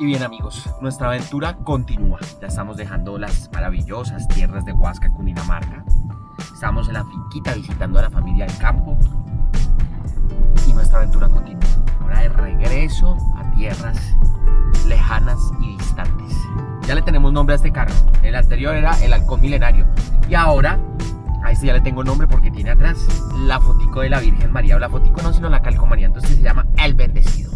Y bien amigos, nuestra aventura continúa. Ya estamos dejando las maravillosas tierras de Huasca, Cundinamarca. Estamos en la finquita visitando a la familia del campo. Y nuestra aventura continúa. Ahora de regreso a tierras lejanas y distantes. Ya le tenemos nombre a este carro. El anterior era el halcón milenario. Y ahora a este ya le tengo nombre porque tiene atrás la fotico de la Virgen María. O la fotico no, sino la calcomanía. Entonces se llama El Bendecido.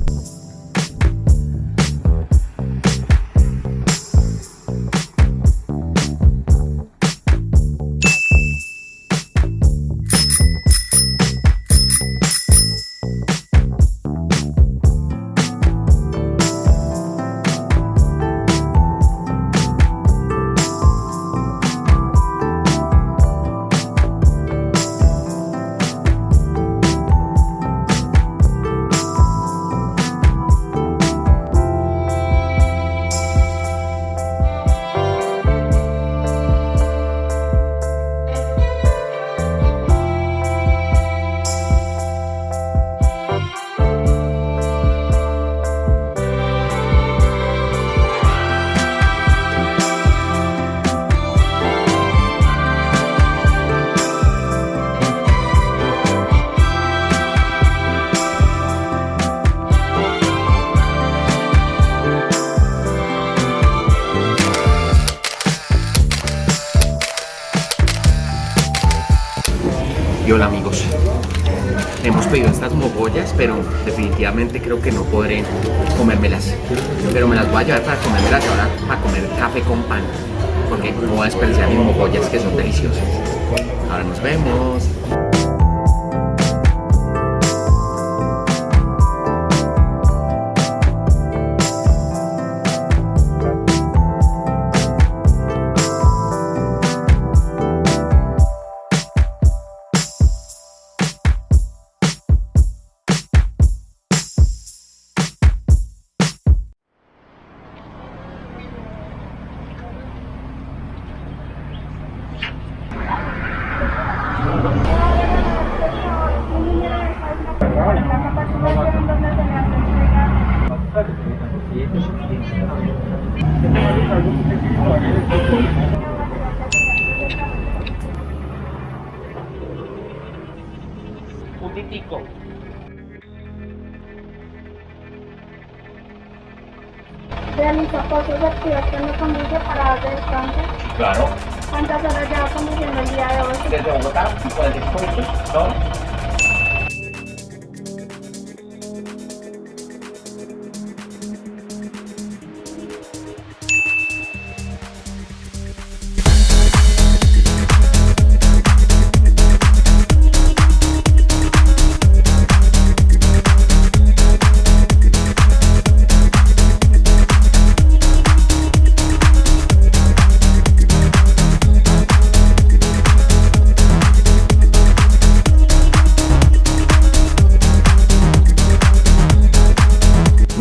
Y hola amigos, hemos pedido estas mogollas, pero definitivamente creo que no podré comérmelas. Pero me las voy a llevar para comérmelas ahora, para comer café con pan. Porque no voy a desperdiciar mis mogollas que son deliciosas. Ahora nos vemos. Un titico. Realiza pasos de activación de conduce para de descanso. Claro. ¿Cuántas horas lleva conduciendo el día de hoy? Desde Bogotá, 45 minutos, ¿no?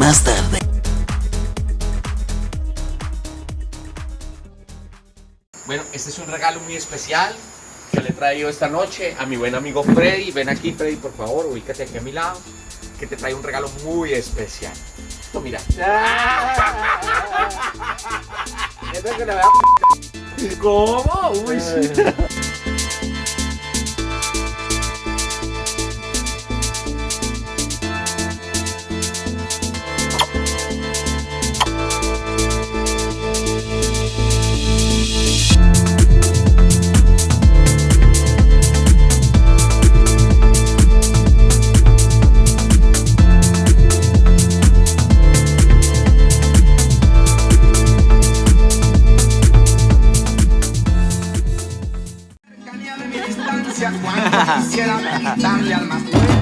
Más tarde. Bueno, este es un regalo muy especial que le he traído esta noche a mi buen amigo Freddy. Ven aquí, Freddy, por favor, ubícate aquí a mi lado, que te trae un regalo muy especial. Esto, mira. ¿Cómo? Uy, sí. Quisiera quitarle al más bueno